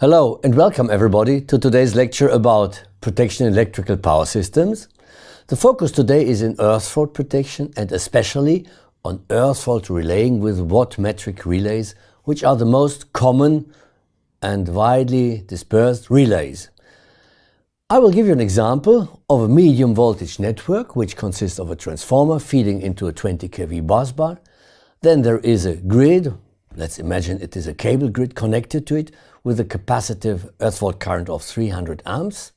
Hello and welcome everybody to today's lecture about protection electrical power systems. The focus today is in earth fault protection and especially on earth fault relaying with watt metric relays, which are the most common and widely dispersed relays. I will give you an example of a medium voltage network which consists of a transformer feeding into a 20 kV bus bar. Then there is a grid, let's imagine it is a cable grid connected to it with a capacitive earth fault current of 300 amps.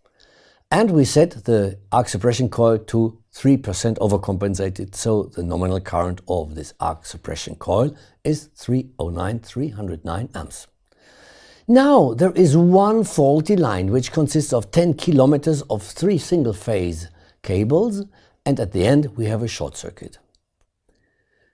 And we set the arc suppression coil to 3% overcompensated, so the nominal current of this arc suppression coil is 309, 309 amps. Now there is one faulty line which consists of 10 kilometers of three single-phase cables and at the end we have a short circuit.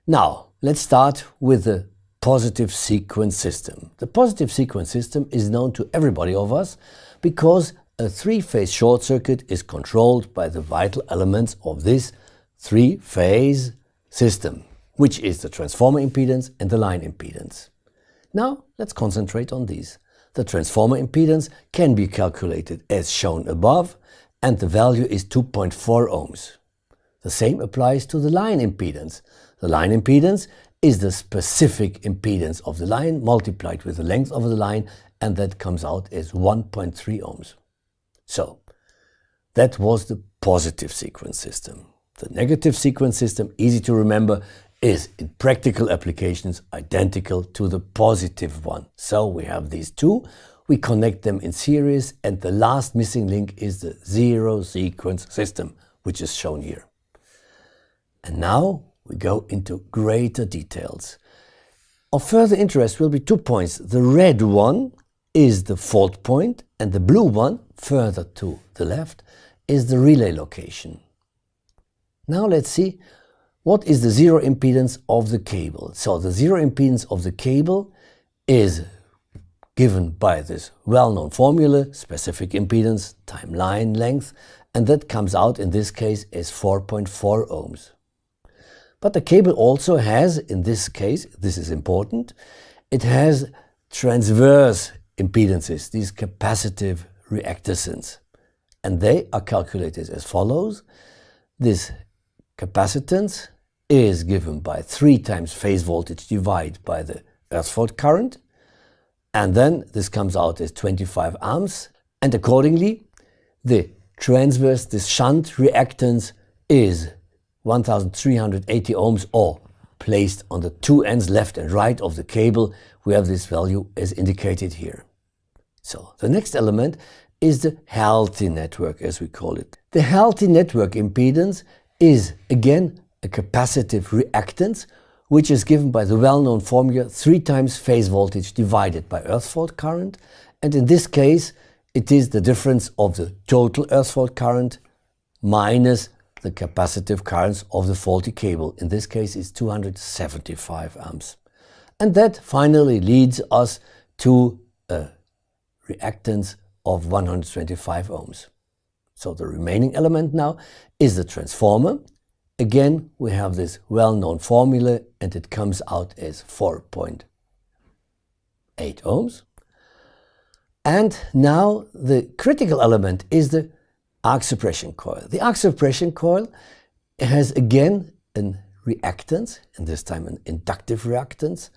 Now let's start with the positive sequence system. The positive sequence system is known to everybody of us because a three-phase short circuit is controlled by the vital elements of this three-phase system, which is the transformer impedance and the line impedance. Now let's concentrate on these. The transformer impedance can be calculated as shown above and the value is 2.4 ohms. The same applies to the line impedance. The line impedance is the specific impedance of the line multiplied with the length of the line and that comes out as 1.3 ohms. So that was the positive sequence system. The negative sequence system, easy to remember, is in practical applications identical to the positive one. So we have these two, we connect them in series and the last missing link is the zero sequence system, which is shown here. And now we go into greater details. Of further interest will be two points. The red one is the fault point and the blue one, further to the left, is the relay location. Now let's see what is the zero impedance of the cable? So the zero impedance of the cable is given by this well-known formula, specific impedance time line length, and that comes out in this case as 4.4 ohms. But the cable also has, in this case, this is important, it has transverse impedances, these capacitive reactance, and they are calculated as follows. This capacitance is given by 3 times phase voltage divided by the earth fault current. And then this comes out as 25 amps. And accordingly, the transverse, this shunt reactance is 1380 ohms or placed on the two ends left and right of the cable, we have this value as indicated here. So the next element is the healthy network as we call it. The healthy network impedance is again a capacitive reactance which is given by the well-known formula 3 times phase voltage divided by earth fault current and in this case it is the difference of the total earth fault current minus the capacitive currents of the faulty cable. In this case is 275 amps. And that finally leads us to a reactance of 125 ohms. So the remaining element now is the transformer. Again, we have this well-known formula and it comes out as 4.8 ohms. And now the critical element is the arc suppression coil. The arc suppression coil has again a reactance, and this time an inductive reactance,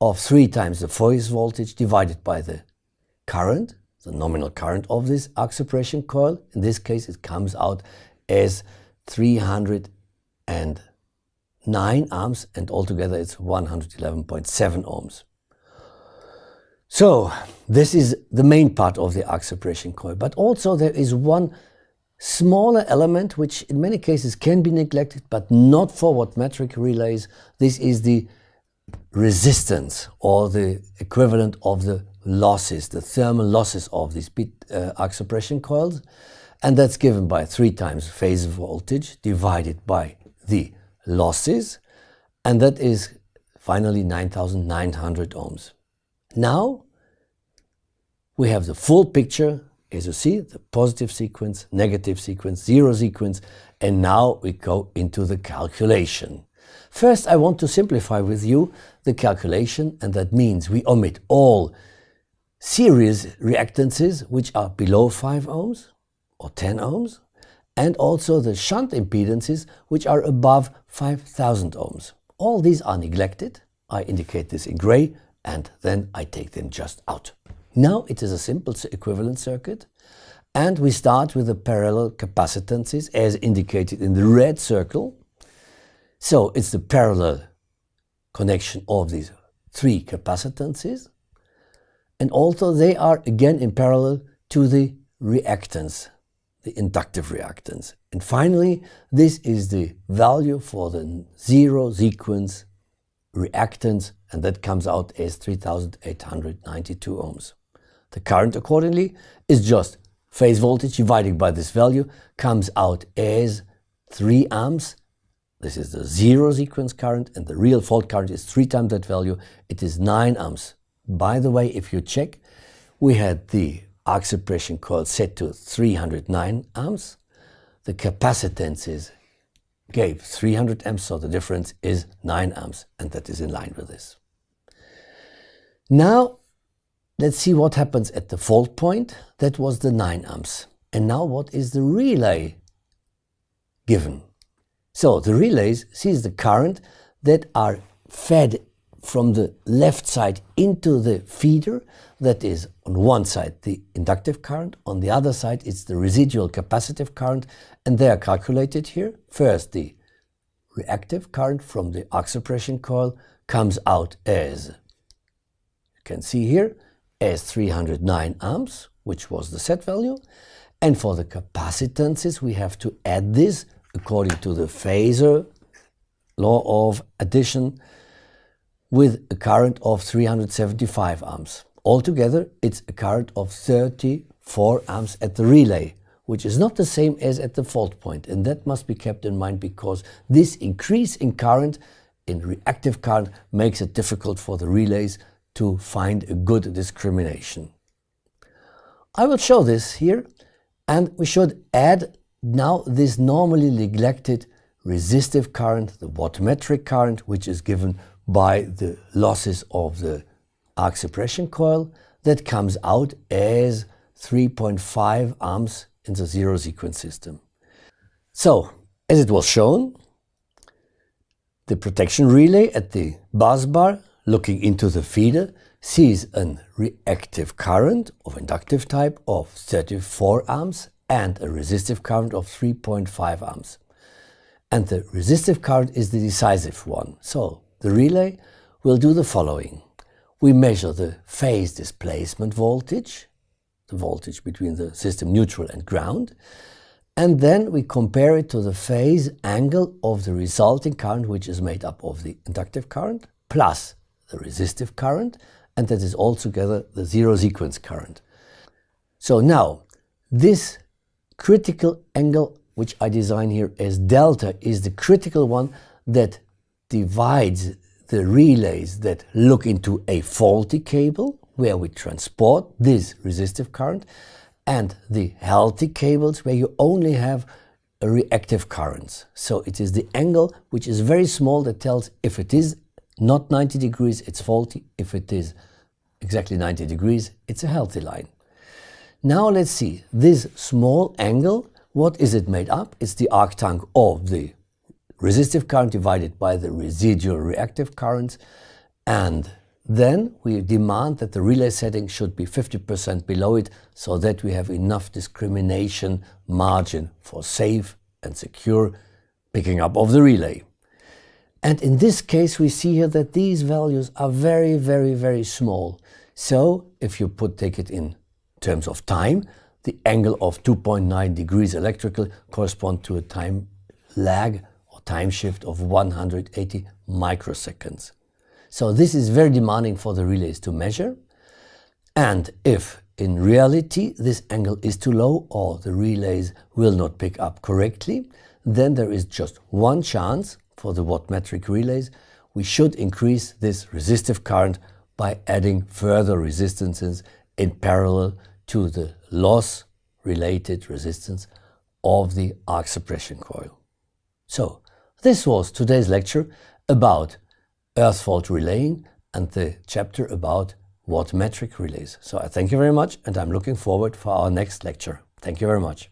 of 3 times the phase voltage divided by the current, the nominal current of this arc suppression coil. In this case, it comes out as 309 amps and altogether it's 111.7 ohms. So this is the main part of the arc suppression coil, but also there is one smaller element which in many cases can be neglected, but not for watt metric relays. This is the resistance or the equivalent of the losses, the thermal losses of these bit uh, arc suppression coils. And that's given by 3 times phase voltage divided by the losses. And that is finally 9,900 ohms. Now we have the full picture, as you see, the positive sequence, negative sequence, zero sequence, and now we go into the calculation. First, I want to simplify with you the calculation, and that means we omit all series reactances which are below 5 ohms or 10 ohms and also the shunt impedances which are above 5000 ohms. All these are neglected. I indicate this in gray and then I take them just out. Now it is a simple equivalent circuit and we start with the parallel capacitances as indicated in the red circle. So it's the parallel connection of these three capacitances and also they are again in parallel to the reactance, the inductive reactance. And finally, this is the value for the zero sequence reactance and that comes out as 3892 ohms. The current accordingly is just phase voltage divided by this value comes out as 3 amps. This is the zero sequence current and the real fault current is 3 times that value. It is 9 amps. By the way, if you check, we had the arc suppression coil set to 309 amps. The capacitances gave 300 amps, so the difference is 9 amps, and that is in line with this. Now, let's see what happens at the fault point. That was the 9 amps. And now what is the relay given? So the relays sees the current that are fed from the left side into the feeder that is on one side the inductive current, on the other side it's the residual capacitive current and they are calculated here. First the reactive current from the arc suppression coil comes out as, you can see here, as 309 amps, which was the set value. And for the capacitances we have to add this according to the phasor law of addition with a current of 375 amps. Altogether, it's a current of 34 amps at the relay, which is not the same as at the fault point, and that must be kept in mind because this increase in current, in reactive current, makes it difficult for the relays to find a good discrimination. I will show this here, and we should add now this normally neglected resistive current, the wattmetric current, which is given by the losses of the arc suppression coil that comes out as 3.5 amps in the zero sequence system. So, as it was shown, the protection relay at the bus bar looking into the feeder sees an reactive current of inductive type of 34 amps and a resistive current of 3.5 amps. And the resistive current is the decisive one. So the relay will do the following. We measure the phase displacement voltage, the voltage between the system neutral and ground, and then we compare it to the phase angle of the resulting current, which is made up of the inductive current plus the resistive current, and that is altogether the zero sequence current. So now, this critical angle, which I design here as delta, is the critical one that divides the relays that look into a faulty cable where we transport this resistive current and the healthy cables where you only have reactive currents. So it is the angle which is very small that tells if it is not 90 degrees, it's faulty. If it is exactly 90 degrees, it's a healthy line. Now let's see, this small angle, what is it made up? It's the arctank of the resistive current divided by the residual reactive currents and then we demand that the relay setting should be 50% below it so that we have enough discrimination margin for safe and secure picking up of the relay. And in this case we see here that these values are very, very, very small. So if you put take it in terms of time, the angle of 2.9 degrees electrical correspond to a time lag or time shift of 180 microseconds. So this is very demanding for the relays to measure. And if in reality this angle is too low or the relays will not pick up correctly, then there is just one chance for the wattmetric relays. We should increase this resistive current by adding further resistances in parallel to the loss related resistance of the arc suppression coil. So this was today's lecture about earth fault relaying and the chapter about watt metric relays. So I thank you very much and I'm looking forward for our next lecture. Thank you very much.